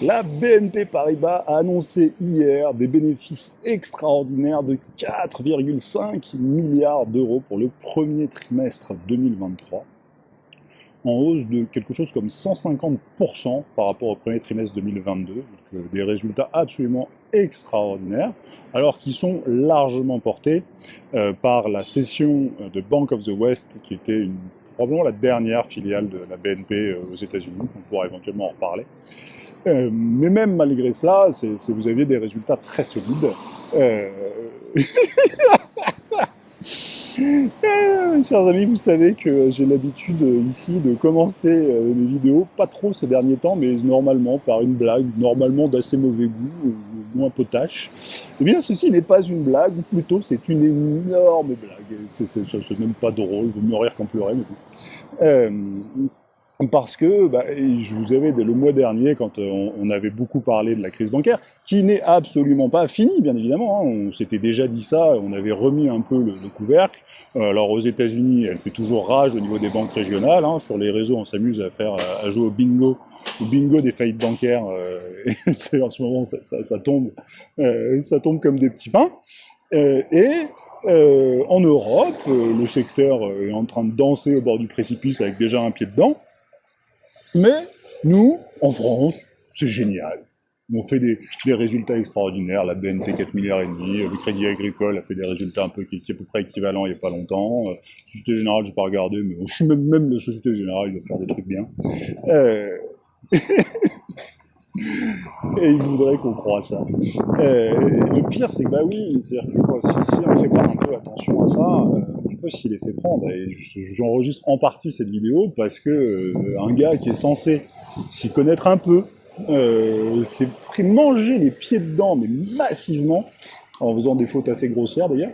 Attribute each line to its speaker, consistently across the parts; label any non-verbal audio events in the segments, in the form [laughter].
Speaker 1: La BNP Paribas a annoncé hier des bénéfices extraordinaires de 4,5 milliards d'euros pour le premier trimestre 2023, en hausse de quelque chose comme 150% par rapport au premier trimestre 2022, donc euh, des résultats absolument extraordinaires, alors qu'ils sont largement portés euh, par la cession de Bank of the West, qui était probablement la dernière filiale de la BNP euh, aux États-Unis, on pourra éventuellement en reparler. Euh, mais même malgré cela, vous aviez des résultats très solides. Euh... [laughs] euh chers amis, vous savez que j'ai l'habitude euh, ici de commencer mes vidéos, pas trop ces derniers temps, mais normalement par une blague, normalement d'assez mauvais goût, moins potache. Eh bien, ceci n'est pas une blague, ou plutôt c'est une énorme blague. C'est même pas drôle, vous me rire qu'en pleurer, mais euh, parce que bah, je vous avais dès le mois dernier, quand euh, on, avait beaucoup parlé de la crise bancaire, qui n'est absolument pas finie, bien évidemment. Hein. on s'était déjà dit ça, on avait remis un peu le, couvercle. Euh, alors aux États-Unis, elle fait toujours rage au niveau des banques régionales. Hein. sur les réseaux, on s'amuse à faire, à jouer au bingo, au bingo des faillites bancaires. Euh, [laughs] en ce moment, ça, ça tombe, ça tombe comme des petits pains. et en Europe, le secteur est en train de danser au bord du précipice avec déjà un pied dedans. Mais nous, en France, c'est génial. On fait des, résultats extraordinaires. La BNP 4 milliards et demi, le Crédit Agricole a fait des résultats un peu qui étaient à peu près équivalents il n'y a pas longtemps. Euh, Société Générale, je n'ai pas regardé, mais même, même la Société Générale, il va faire des trucs bien. Euh, [laughs] et il voudrait qu'on croit ça. Euh, le pire, c'est que bah oui, c'est-à-dire que si, si on ne fait pas un peu attention à ça, peut s'y laisser prendre. Et j'enregistre en partie cette vidéo parce que euh, un gars qui est censé s'y connaître un peu euh, s'est pris manger les pieds dedans, mais massivement, en faisant des fautes assez grossières d'ailleurs.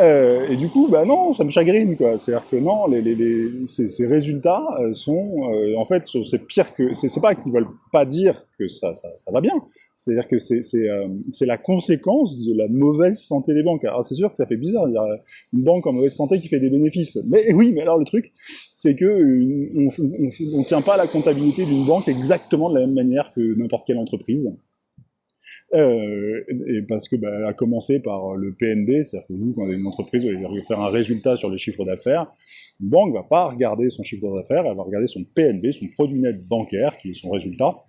Speaker 1: Euh, et du coup, bah non, ça me chagrine quoi. C'est-à-dire que non, les, les, les ces, ces, résultats euh, sont, euh, en fait, c'est pire que, c'est pas qu'ils veulent pas dire que ça, ça, ça va bien. C'est-à-dire que c'est euh, la conséquence de la mauvaise santé des banques. Alors c'est sûr que ça fait bizarre, il y a une banque en mauvaise santé qui fait des bénéfices. Mais oui, mais alors le truc, c'est que on, on tient pas la comptabilité d'une banque exactement de la même manière que n'importe quelle entreprise. Euh, parce que, bah, à commencer par le PNB, c'est-à-dire que vous, quand une entreprise, vous allez faire un résultat sur le chiffre d'affaires, une banque va pas regarder son chiffre d'affaires, elle va regarder son PNB, son produit net bancaire, qui est son résultat,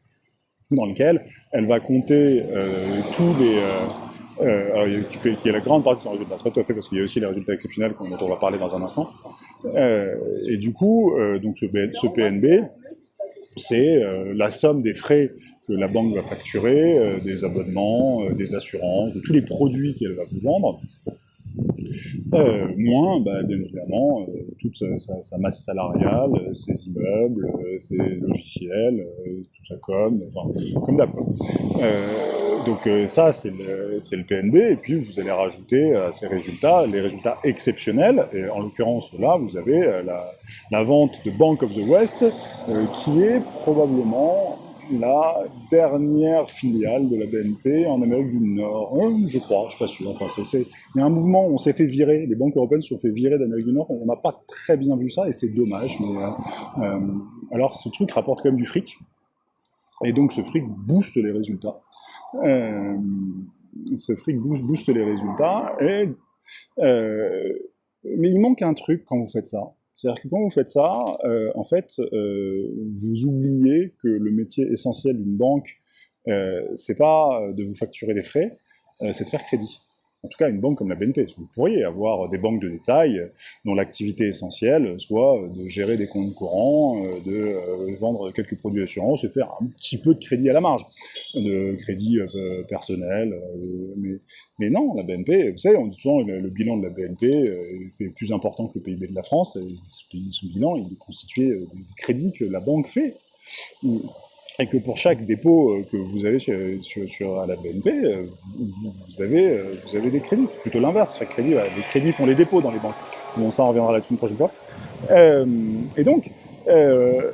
Speaker 1: dans lequel elle va compter euh, tous les... Euh, euh, qui, est la grande partie de son résultat. Tout à fait parce qu'il y a aussi les résultats exceptionnels dont on va parler dans un instant. Euh, et du coup, euh, donc ce PNB, c'est euh, la somme des frais que la banque va facturer, euh, des abonnements, euh, des assurances, de tous les produits qu'elle va vous vendre, moins, bah, bien évidemment, toute sa, masse salariale, ses immeubles, ses logiciels, tout ça comme, enfin, comme d'hab. donc ça, c'est le, le, PNB, et puis vous allez rajouter à ces résultats les résultats exceptionnels, et en l'occurrence là, vous avez la, la vente de Bank of the West, euh, qui est probablement la dernière filiale de la BNP en Amérique du Nord. Euh, je crois, je suis pas sûr. Enfin, il y a un mouvement on s'est fait virer, les banques européennes se sont fait virer d'Amérique du Nord. On n'a pas très bien vu ça et c'est dommage. Mais, euh, alors, ce truc rapporte quand même du fric. Et donc, ce fric booste les résultats. ce fric booste, les résultats. Mais il manque un truc quand vous faites ça. C'est-à-dire que quand vous faites ça, euh, en fait, euh, vous oubliez que le métier essentiel d'une banque, euh, c'est pas de vous facturer des frais, c'est de faire crédit en tout cas une banque comme la BNP. Vous pourriez avoir des banques de détail dont l'activité essentielle soit de gérer des comptes courants, euh, de euh, vendre quelques produits d'assurance et faire un petit peu de crédit à la marge, de crédit euh, personnel. mais, non, la BNP, vous savez, on dit le, le bilan de la BNP est plus important que le PIB de la France. Son bilan, il est constitué des crédits que la banque fait et que pour chaque dépôt euh, que vous avez sur, sur, à la BNP, euh, vous, avez, euh, vous avez des crédits. C'est plutôt l'inverse. Chaque crédit, les crédits font les dépôts dans les banques. Bon, ça, on reviendra là-dessus une prochaine fois. Euh, et donc, euh,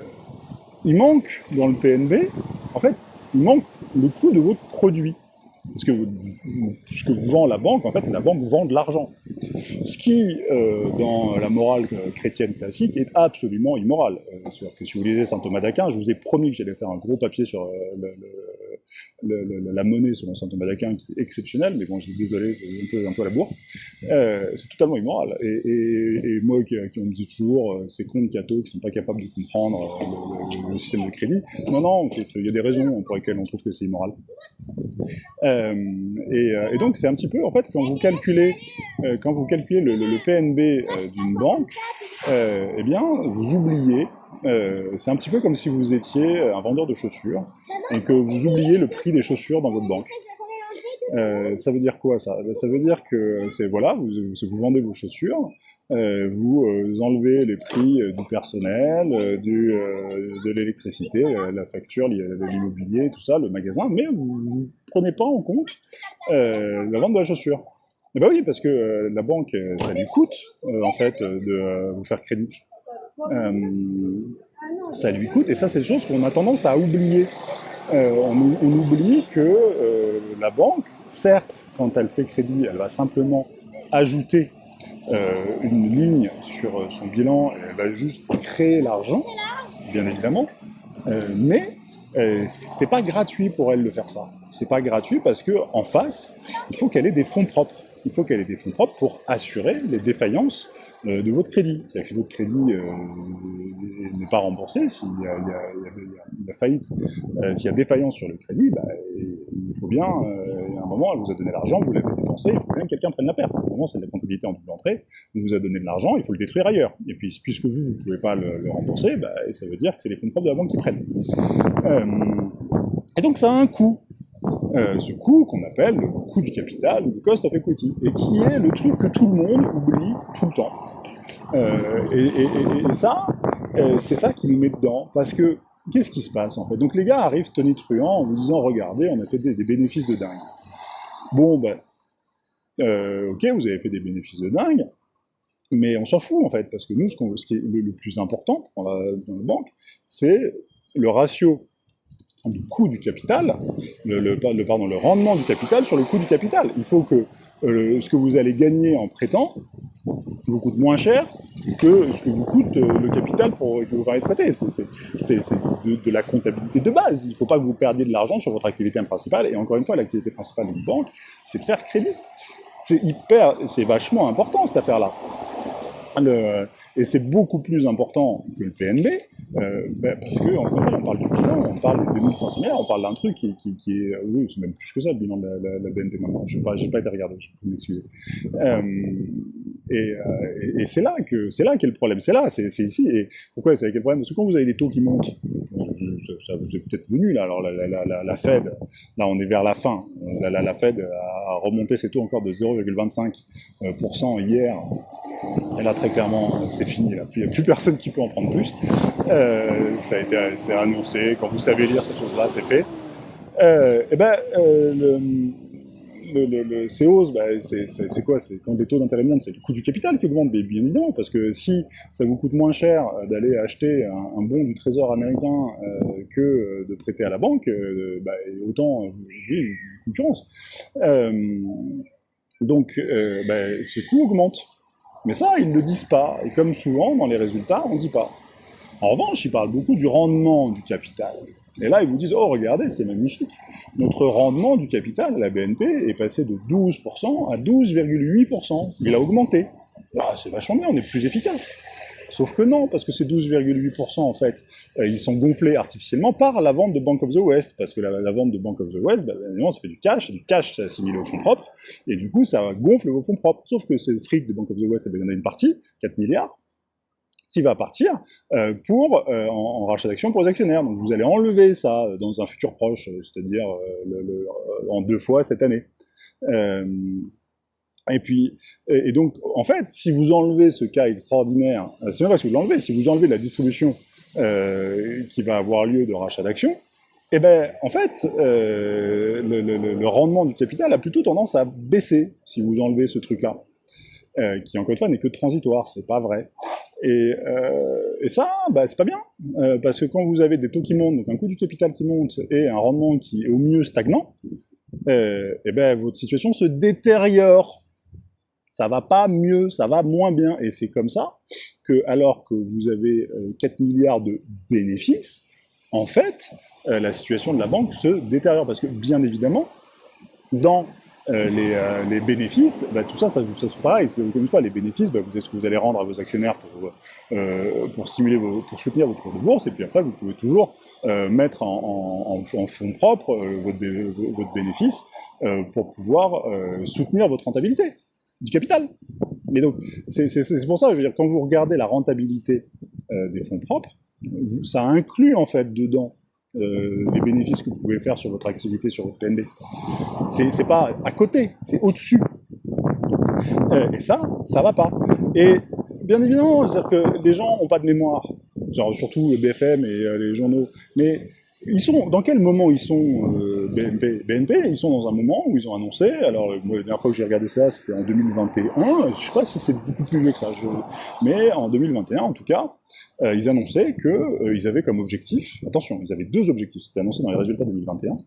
Speaker 1: il manque dans le PNB, en fait, il manque le coût de votre produit. Parce que ce que vend la banque, en fait, la banque vend de l'argent. Ce qui, euh, dans la morale chrétienne classique, est absolument immoral. Euh, que si vous lisez saint Thomas d'Aquin, je vous ai promis que j'allais faire un gros papier sur euh, le, le, la monnaie selon saint Thomas d'Aquin qui est exceptionnelle, mais bon, je suis désolé, je un peu, à la bourre, euh, c'est totalement immoral. Et, moi qui, on me dit toujours, euh, ces de cathos qui sont pas capables de comprendre euh, le, système de crédit, non, non, il y a des raisons pour lesquelles on trouve que c'est immoral. Et, donc c'est un petit peu, en fait, quand vous calculez, quand vous calculez le, le PNB d'une banque, eh bien, vous oubliez euh, c'est un petit peu comme si vous étiez un vendeur de chaussures et que vous oubliez le prix des chaussures dans votre banque. Euh, ça veut dire quoi ça? Ça veut dire que c'est voilà, vous, vous, vendez vos chaussures, euh, vous enlevez les prix du personnel, du, de l'électricité, la facture, l'immobilier, tout ça, le magasin, mais vous ne prenez pas en compte la vente de la chaussure. Eh ben oui, parce que la banque, ça lui coûte en fait de vous faire crédit. Euh, ça lui coûte, et ça c'est des choses qu'on a tendance à oublier. Euh, on, oublie que euh, la banque, certes, quand elle fait crédit, elle va simplement ajouter une ligne sur son bilan, elle va juste créer l'argent, bien évidemment, mais c'est pas gratuit pour elle de faire ça. C'est pas gratuit parce que en face, il faut qu'elle ait des fonds propres. Il faut qu'elle ait des fonds propres pour assurer les défaillances de votre crédit. C'est-à-dire que si votre crédit euh, n'est pas remboursé, s'il y, a faillite, euh, s'il y a défaillance sur le crédit, bah, il faut bien, y a un moment, elle vous a donné l'argent, vous l'avez dépensé, il faut bien que quelqu'un prenne la perte. À moment, c'est de la comptabilité en double entrée, on vous a donné de l'argent, il faut le détruire ailleurs. Et puis, puisque vous, vous ne pouvez pas le, rembourser, bah, ça veut dire que c'est les fonds propres de la banque qui prennent. et donc, ça a un coût. Euh, ce coût qu'on appelle le coût du capital, le cost of equity, et qui est le truc que tout le monde oublie tout le temps. Euh, et, ça, euh, c'est ça qui nous met dedans, parce que qu'est-ce qui se passe en fait? Donc les gars arrivent tonitruants en vous disant regardez, on a fait des, bénéfices de dingue. Bon ben, ok, vous avez fait des bénéfices de dingue, mais on s'en fout en fait, parce que nous, ce, qui est le, plus important dans la, dans la banque, c'est le ratio du coût du capital, le, pardon, le rendement du capital sur le coût du capital. Il faut que euh, ce que vous allez gagner en prêtant vous coûte moins cher que ce que vous coûte euh, le capital pour, que vous permet de prêter. C'est de, la comptabilité de base. Il ne faut pas que vous perdiez de l'argent sur votre activité principale. Et encore une fois, l'activité principale d'une banque, c'est de faire crédit. C'est hyper, c'est vachement important cette affaire-là. et c'est beaucoup plus important que le PNB, euh, ben, parce que on parle du bilan, on parle des 2500 milliards, on parle d'un truc qui, est, oui, c'est même plus que ça le bilan de la, la, BNP maintenant. Je n'ai pas, pas, été regardé, je peux m'excuser. Euh, et, euh, et, c'est là que c'est là qu'est le problème. C'est là, c'est ici. Et pourquoi c'est quel problème? Parce que quand vous avez des taux qui montent, ça, vous est peut-être venu là. Alors la, Fed, là on est vers la fin. La, la Fed a remonté ses taux encore de 0,25% hier. Et là très clairement, c'est fini. Là. Il n'y a plus personne qui peut en prendre plus. Euh, ça a été annoncé, quand vous savez lire cette chose-là, c'est fait. Euh, et ben, euh, le, le, le, ces hausses, c'est quoi? C'est quand les taux d'intérêt montent, c'est le coût du capital qui augmente, bien évidemment, parce que si ça vous coûte moins cher d'aller acheter un, bon du trésor américain euh, que de prêter à la banque, euh, bah, autant, oui, concurrence. donc, bah, ce coût augmente. Mais ça, ils ne le disent pas. Et comme souvent, dans les résultats, on ne dit pas. En revanche, ils parlent beaucoup du rendement du capital. Et là, ils vous disent, oh, regardez, c'est magnifique. Notre rendement du capital la BNP est passé de 12% à 12,8%. Il a augmenté. Ah, c'est vachement bien, on est plus efficace. Sauf que non, parce que ces 12,8%, en fait, euh, ils sont gonflés artificiellement par la vente de Bank of the West, parce que la, vente de Bank of the West, bah, évidemment, ça fait du cash, du cash, c'est assimilé aux fonds propres, et du coup, ça gonfle vos fonds propres. Sauf que ce fric de Bank of the West, eh il y en a une partie, 4 milliards, qui va partir euh, pour euh, en, rachat d'actions pour les actionnaires. Donc vous allez enlever ça dans un futur proche, c'est-à-dire en deux fois cette année. Et puis, et, donc, en fait, si vous enlevez ce cas extraordinaire, c'est pas si vous l'enlevez, si vous enlevez la distribution euh, qui va avoir lieu de rachat d'actions, eh ben, en fait, euh, le, rendement du capital a plutôt tendance à baisser si vous enlevez ce truc-là, euh, qui encore une fois n'est que transitoire, c'est pas vrai. Et, et ça, bah, c'est pas bien, parce que quand vous avez des taux qui montent, donc un coût du capital qui monte et un rendement qui est au mieux stagnant, eh ben, votre situation se détériore ça va pas mieux, ça va moins bien. Et c'est comme ça que, alors que vous avez 4 euh, milliards de bénéfices, en fait, euh, la situation de la banque se détériore. Parce que, bien évidemment, dans euh, les, euh, les, bénéfices, bah, tout ça, ça, ça c'est pareil. Comme une fois, les bénéfices, bah, vous savez ce que vous allez rendre à vos actionnaires pour, euh, pour, stimuler vos, pour soutenir votre cours de bourse, et puis après, vous pouvez toujours euh, mettre en, fonds propres votre, votre, bénéfice pour pouvoir soutenir votre rentabilité du capital. Mais donc, c'est pour ça, je veux dire, quand vous regardez la rentabilité des fonds propres, ça inclut en fait dedans euh, les bénéfices que vous pouvez faire sur votre activité, sur votre PNB. C'est pas à côté, c'est au-dessus. Euh, et ça, ça va pas. Et bien évidemment, c'est-à-dire que les gens n'ont pas de mémoire, surtout le BFM et euh, les journaux, mais ils sont, dans quel moment ils sont euh, BNP BNP, ils sont dans un moment où ils ont annoncé, alors moi la dernière fois que j'ai regardé ça, c'était en 2021, je sais pas si c'est beaucoup plus vieux que ça, je, mais en 2021 en tout cas, euh, ils annonçaient qu'ils euh, avaient comme objectif, attention, ils avaient deux objectifs, c'était annoncé dans les résultats 2021,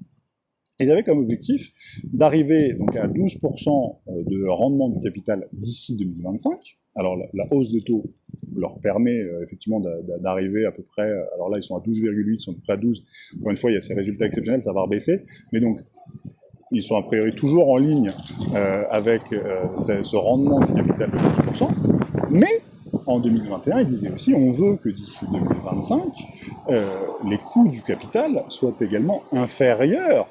Speaker 1: ils avaient comme objectif d'arriver à 12% euh, de rendement du capital d'ici 2025. Alors la, hausse des taux leur permet euh, effectivement d'arriver à peu près, alors là ils sont à 12,8, ils sont à peu près à 12. Encore une fois, il y a ces résultats exceptionnels, ça va rebaisser. Mais donc, ils sont a priori toujours en ligne euh, avec ce, rendement du capital de 12%. Mais en 2021, ils disaient aussi on veut que d'ici 2025, euh, les coûts du capital soient également inférieurs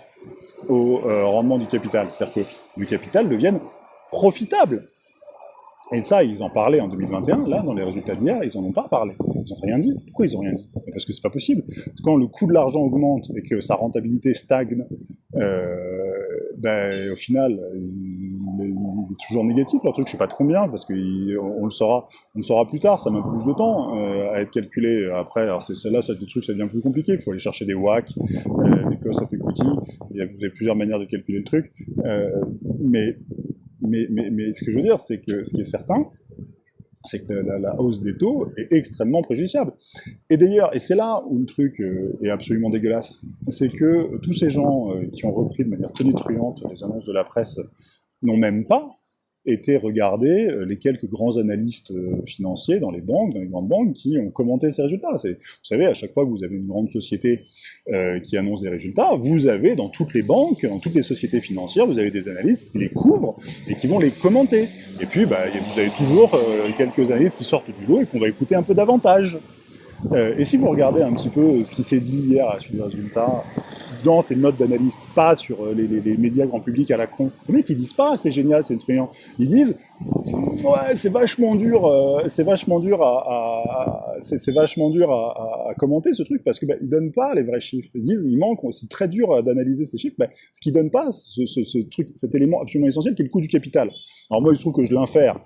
Speaker 1: au euh, rendement du capital. C'est-à-dire que le capital devienne profitable. Et ça, ils en parlaient en 2021, là, dans les résultats d'hier, ils n'en ont pas parlé. Ils n'ont rien dit. Pourquoi ils n'ont rien dit? Parce que c'est pas possible. Quand le coût de l'argent augmente et que sa rentabilité stagne, euh, ben, au final, il, est toujours négatif, leur truc, je sais pas de combien, parce qu'on on le saura on le saura plus tard, ça met plus de temps euh, à être calculé. Après, alors c'est là, ça, des trucs, ça devient plus compliqué, il faut aller chercher des WAC, euh, des of equity, vous avez plusieurs manières de calculer le truc, euh, mais mais, mais, mais, ce que je veux dire, c'est que ce qui est certain, c'est que la, la, hausse des taux est extrêmement préjudiciable. Et d'ailleurs, et c'est là où le truc euh, est absolument dégueulasse, c'est que tous ces gens euh, qui ont repris de manière tonitruante les annonces de la presse n'ont même pas étaient regardés euh, les quelques grands analystes euh, financiers dans les banques, dans les grandes banques, qui ont commenté ces résultats. Vous savez, à chaque fois que vous avez une grande société euh, qui annonce des résultats, vous avez dans toutes les banques, dans toutes les sociétés financières, vous avez des analystes qui les couvrent et qui vont les commenter. Et puis, bah, vous avez toujours quelques analystes qui sortent du lot et qu'on va écouter un peu davantage. Euh, et si vous regardez un petit peu ce qui s'est dit hier à suite des résultats, dans ces notes d'analyse, pas sur euh, les, les, les, médias grand public à la con, les mecs ils disent pas c'est génial, c'est truand. Ils disent ouais c'est vachement dur, euh, c'est vachement dur à, à c'est vachement dur à, à, commenter ce truc parce que bah, ils donnent pas les vrais chiffres. Ils disent il manque, c'est très dur d'analyser ces chiffres. Bah, ce qu'ils donnent pas, ce, ce, truc, cet élément absolument essentiel qui est le coût du capital. Alors moi il se trouve que je l'infère.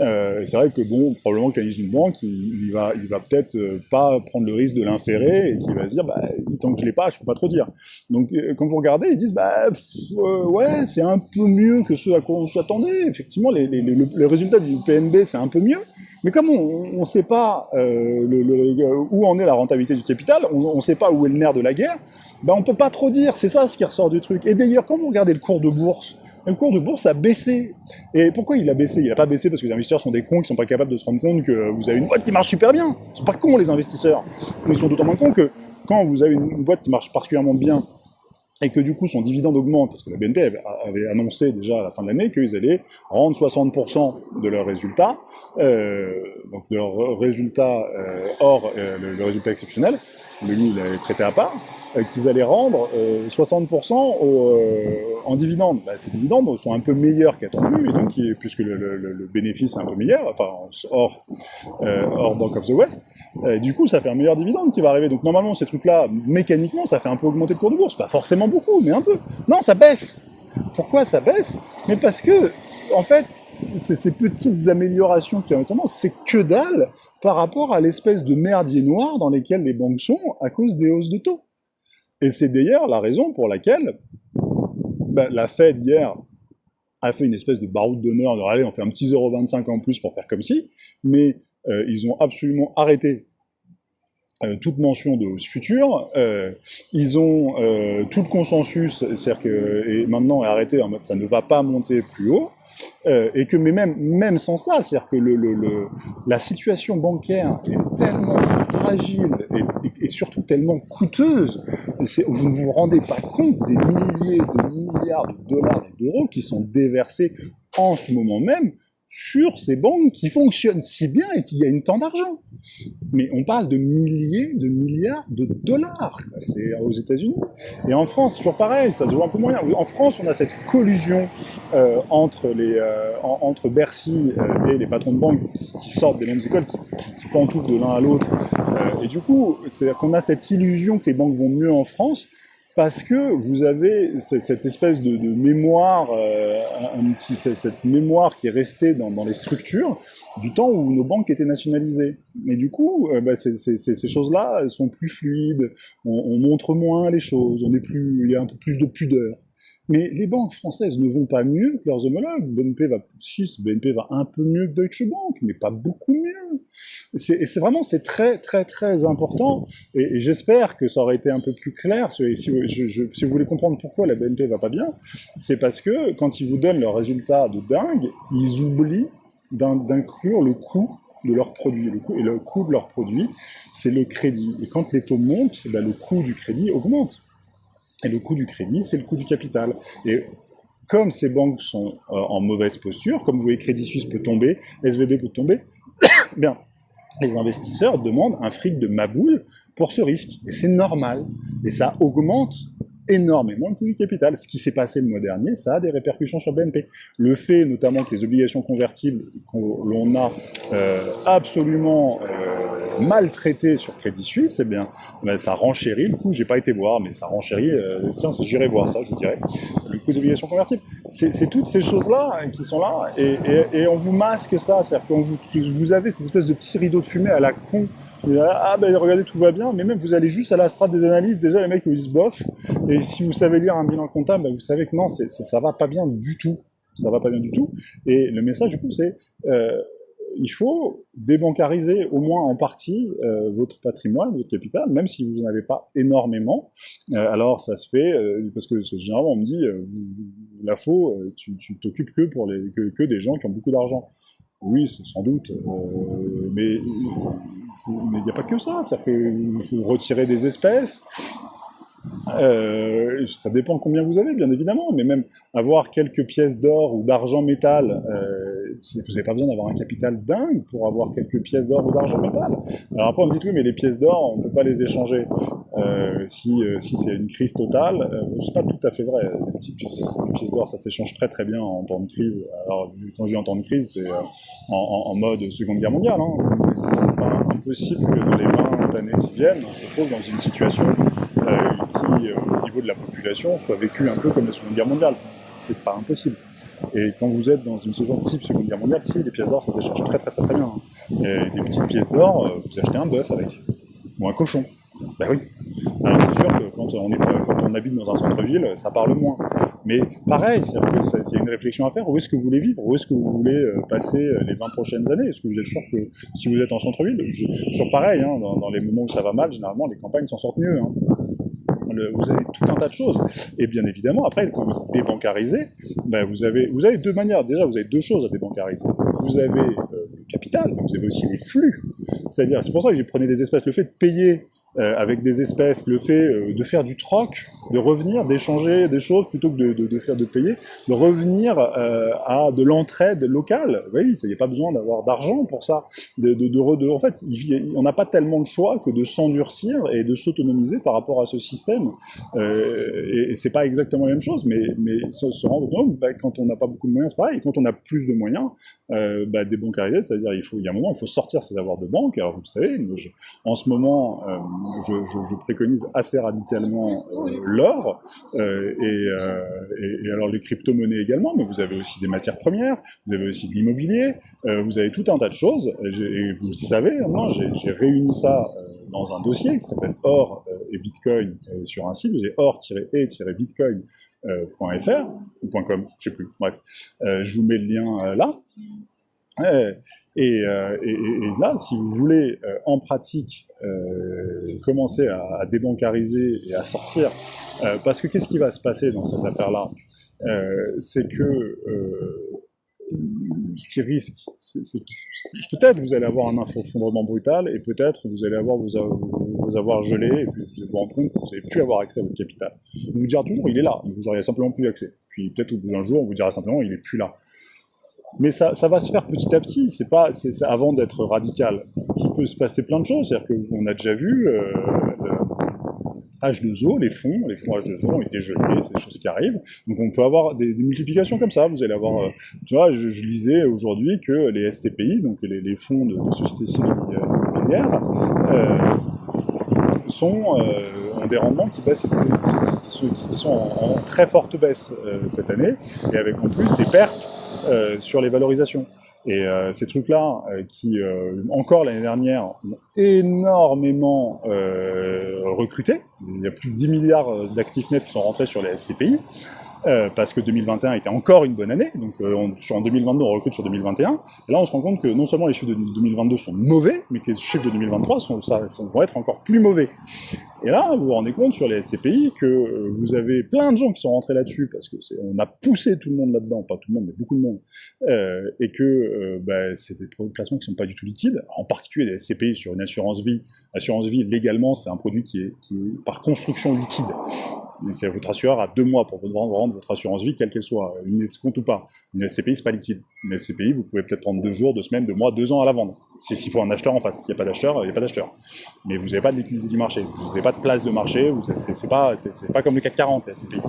Speaker 1: Euh, c'est vrai que bon probablement qu'analyse une banque, il, il va il va peut-être euh, pas prendre le risque de l'inférer et qu'il va se dire bah tant que je pas, je peux pas trop dire. Donc euh, quand vous regardez, ils disent bah euh, ouais c'est un peu mieux que ce à quoi on s'attendait. Effectivement les, les, les, les résultats du PNB c'est un peu mieux. Mais comme on ne sait pas euh, le, le, où en est la rentabilité du capital, on ne sait pas où est le nerf de la guerre, ben on peut pas trop dire, c'est ça ce qui ressort du truc. Et d'ailleurs, quand vous regardez le cours de bourse, le cours de bourse a baissé. Et pourquoi il a baissé? Il n'a pas baissé parce que les investisseurs sont des cons qui sont pas capables de se rendre compte que vous avez une boîte qui marche super bien. Ils sont pas cons les investisseurs. Mais ils sont d'autant moins cons que quand vous avez une boîte qui marche particulièrement bien et que du coup son dividende augmente, parce que la BNP avait, annoncé déjà à la fin de l'année qu'ils allaient rendre 60% de leurs résultats, euh, donc de leurs résultats euh, hors euh, le, le, résultat exceptionnel, le lui il avait traité à part, euh, qu'ils allaient rendre 60% au, euh, en dividende. Bah, ces dividendes sont un peu meilleurs qu'attendus, et donc puisque le, le, bénéfice est un peu meilleur, enfin hors, euh, hors Bank of the West, du coup, ça fait un meilleur dividende qui va arriver. Donc normalement, ces trucs-là, mécaniquement, ça fait un peu augmenter le cours de bourse. Pas forcément beaucoup, mais un peu. Non, ça baisse. Pourquoi ça baisse? Mais parce que, en fait, ces petites améliorations qui ont c'est que dalle par rapport à l'espèce de merdier noir dans lesquels les banques sont à cause des hausses de taux. Et c'est d'ailleurs la raison pour laquelle ben, la Fed hier a fait une espèce de baroud d'honneur de allez, on fait un petit 0,25 en plus pour faire comme si, mais euh, ils ont absolument arrêté toute mention de future. Euh, ils ont euh, tout le consensus, c'est-à-dire que maintenant est arrêté en mode ça ne va pas monter plus haut, euh, et que mais même même sans ça, c'est-à-dire que la situation bancaire est tellement fragile et, et, surtout tellement coûteuse. Vous ne vous rendez pas compte des milliers de milliards de dollars et d'euros qui sont déversés en ce moment même sur ces banques qui fonctionnent si bien et qui gagnent tant d'argent. Mais on parle de milliers de milliards de dollars. C'est aux États-Unis. Et en France, toujours pareil, ça se voit un peu moyen. En France, on a cette collusion euh, entre, les, euh, entre Bercy euh, et les patrons de banque qui sortent des mêmes écoles, qui, qui, pantouflent de l'un à l'autre. et du coup, c'est qu'on a cette illusion que les banques vont mieux en France, parce que vous avez cette espèce de, mémoire, euh, un petit, cette mémoire qui est restée dans, dans, les structures du temps où nos banques étaient nationalisées. Et du coup, euh, bah, ces choses-là sont plus fluides, on, on, montre moins les choses, on est plus, il y a un peu plus de pudeur. Mais les banques françaises ne vont pas mieux que leurs homologues. BNP va, BNP va un peu mieux que Deutsche Bank, mais pas beaucoup mieux. Et c'est vraiment, c'est très, très, très important. Et, j'espère que ça aurait été un peu plus clair. Si, vous voulez comprendre pourquoi la BNP va pas bien, c'est parce que quand ils vous donnent leurs résultats de dingue, ils oublient d'inclure le coût de leurs produits. Et le coût de leurs produits, c'est le crédit. Et quand les taux montent, eh ben, le coût du crédit augmente. Et le coût du crédit, c'est le coût du capital. Et comme ces banques sont euh, en mauvaise posture, comme vous voyez Crédit Suisse peut tomber, SVB peut tomber, [coughs] bien, les investisseurs demandent un fric de maboule pour ce risque. Et c'est normal. Et ça augmente énormément le coût du capital. Ce qui s'est passé le mois dernier, ça a des répercussions sur BNP. Le fait notamment que les obligations convertibles l'on a euh, absolument euh, maltraitées sur Crédit Suisse, eh bien, ben, ça renchérit le coût. J'ai pas été voir, mais ça renchérit. Euh, tiens, j'irai voir ça, je vous dirais. Le coût des obligations convertibles. C'est toutes ces choses-là qui sont là, et, et, et, on vous masque ça. C'est-à-dire que vous, vous avez cette espèce de petit rideau de fumée à la con ah ben regardez tout va bien, mais même vous allez juste à la strate des analyses, déjà les mecs ils disent bof, et si vous savez lire un bilan comptable, vous savez que non, ça, va pas bien du tout, ça va pas bien du tout, et le message du coup c'est, euh, il faut débancariser au moins en partie euh, votre patrimoine, votre capital, même si vous n'en avez pas énormément. Euh, alors ça se fait, euh, parce que généralement on me dit, la faux, tu t'occupes que que, que des gens qui ont beaucoup d'argent. Oui, sans doute, mais il n'y a pas que ça. C'est-à-dire qu'il faut retirer des espèces. Euh, ça dépend combien vous avez, bien évidemment, mais même avoir quelques pièces d'or ou d'argent métal, euh, vous n'avez pas besoin d'avoir un capital dingue pour avoir quelques pièces d'or ou d'argent métal. Alors après, on me dit oui, mais les pièces d'or, on ne peut pas les échanger. Euh, si, si c'est une crise totale, c'est pas tout à fait vrai. Les, petites pièces, d'or, ça s'échange très très bien en temps de crise. Alors quand je dis en temps de crise, c'est en, mode Seconde Guerre mondiale. Hein. C'est pas impossible que dans les 20 années qui viennent, on se retrouve dans une situation euh, qui, au niveau de la population, soit vécue un peu comme la Seconde Guerre mondiale. C'est pas impossible. Et quand vous êtes dans une de type Seconde Guerre mondiale, si, les pièces d'or, ça s'échange très très très très bien. Et des petites pièces d'or, vous achetez un bœuf avec, ou un cochon. Ben oui. Alors c'est sûr que quand on, habite dans un centre-ville, ça parle moins. Mais pareil, il y a une réflexion à faire. Où est-ce que vous voulez vivre? Où est-ce que vous voulez euh, passer euh, les 20 prochaines années? Est-ce que vous êtes sûr que si vous êtes en centre-ville, toujours pareil, hein, dans, dans, les moments où ça va mal, généralement les campagnes s'en sortent mieux. Hein. Vous avez tout un tas de choses. Et bien évidemment, après, quand vous débancarisez, ben vous, avez, vous avez deux manières. Déjà, vous avez deux choses à débancariser. Vous avez euh, le capital, mais vous avez aussi les flux. C'est-à-dire, c'est pour ça que j'ai prenais des espèces. Le fait de payer euh, avec des espèces, le fait euh, de faire du troc, de revenir, d'échanger des choses plutôt que de, faire de payer, de revenir euh, à de l'entraide locale. Oui, il n'y a pas besoin d'avoir d'argent pour ça. En fait, on n'a pas tellement de choix que de s'endurcir et de s'autonomiser par rapport à ce système. Et, et c'est pas exactement la même chose, mais, se, rendre compte, bah, quand on n'a pas beaucoup de moyens, c'est pareil. Quand on a plus de moyens, bah, débancariser, c'est-à-dire il faut, il y a un moment, il faut sortir ses avoirs de banque. Alors vous le savez, en ce moment, je, préconise assez radicalement euh, l'or euh, et, euh, et, alors les crypto-monnaies également, mais vous avez aussi des matières premières, vous avez aussi de l'immobilier, vous avez tout un tas de choses, et, vous le savez, j'ai réuni ça dans un dossier qui s'appelle Or et Bitcoin sur un site, vous avez or-et-bitcoin.fr ou .com, je sais plus, bref. je vous mets le lien là. Et, et, et, là, si vous voulez euh, en pratique euh, commencer à, débancariser et à sortir, euh, parce que qu'est-ce qui va se passer dans cette affaire-là? C'est que ce qui risque, c'est peut-être vous allez avoir un effondrement brutal et peut-être vous allez avoir vos vous avoir gelé, et puis vous vous rendre compte que vous n'allez plus avoir accès à votre capital. On vous dira toujours, il est là, vous auriez simplement plus accès. Puis peut-être au bout d'un jour, on vous dira simplement, il est plus là. Mais ça, ça va se faire petit à petit, c'est pas, c'est avant d'être radical. Il peut se passer plein de choses, c'est-à-dire qu'on a déjà vu, euh, H2O, les fonds, les fonds H2O ont été gelés, c'est des choses qui arrivent. Donc on peut avoir des, multiplications comme ça. Vous allez avoir, euh, tu vois, je, lisais aujourd'hui que les SCPI, donc les, fonds de, sociétés civiles immobilières, euh, sont, euh, ont des rendements qui baissent, qui, sont en, très forte baisse cette année, et avec en plus des pertes sur les valorisations. Et euh, ces trucs-là, euh, qui euh, encore l'année dernière ont énormément recruté, il y a plus de 10 milliards d'actifs nets qui sont rentrés sur les SCPI, euh, parce que 2021 était encore une bonne année, donc euh, en 2022 on recrute sur 2021, et là on se rend compte que non seulement les chiffres de 2022 sont mauvais, mais que les chiffres de 2023 sont, ça, vont être encore plus mauvais. Et là, vous vous rendez compte sur les SCPI que euh, vous avez plein de gens qui sont rentrés là-dessus, parce que on a poussé tout le monde là-dedans, pas tout le monde, mais beaucoup de monde, euh, et que euh, bah, c'est des placements qui sont pas du tout liquides, en particulier les SCPI sur une assurance vie. Assurance vie, légalement, c'est un produit qui est par construction liquide. C'est votre assureur a deux mois pour vous rendre votre assurance vie, quelle qu'elle soit, une compte ou pas. Une SCPI, c'est pas liquide. Une SCPI, vous pouvez peut-être prendre deux jours, deux semaines, deux mois, deux ans à la vendre. S'il faut un acheteur en face. S'il n'y a pas d'acheteur, il n'y a pas d'acheteur. Mais vous n'avez pas de liquidité du marché. Vous n'avez pas de place de marché. C'est pas, pas comme le CAC 40, les SCPI.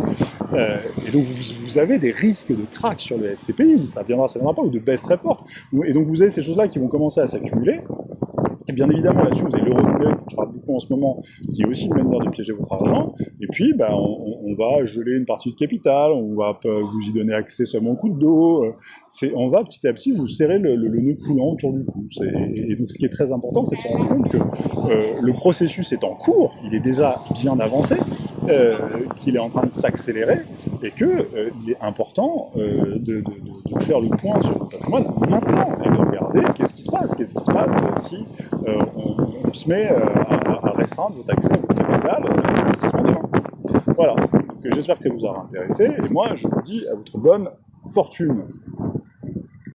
Speaker 1: Euh, et donc, vous, avez des risques de crack sur le SCPI. Ça viendra, ça viendra pas, ou de baisse très forte. Et donc, vous avez ces choses-là qui vont commencer à s'accumuler. Et bien évidemment, là-dessus, vous avez l'euro dont je parle beaucoup en ce moment, qui est aussi une manière de piéger votre argent. Et puis, ben, on, va geler une partie de capital, on va vous y donner accès seulement au coup de dos. Euh, on va petit à petit vous serrer le, le, nœud coulant autour du cou. Et donc, ce qui est très important, c'est de se rendre compte que euh, le processus est en cours, il est déjà bien avancé, euh, qu'il est en train de s'accélérer, et qu'il euh, est important de, de, de, faire le point sur le patrimoine maintenant, et de regarder qu'est-ce qui se passe, qu'est-ce qui se passe si euh, on, se met euh, à, restreindre votre accès à votre capital. Voilà. J'espère que ça vous aura intéressé, et moi je vous dis à votre bonne fortune.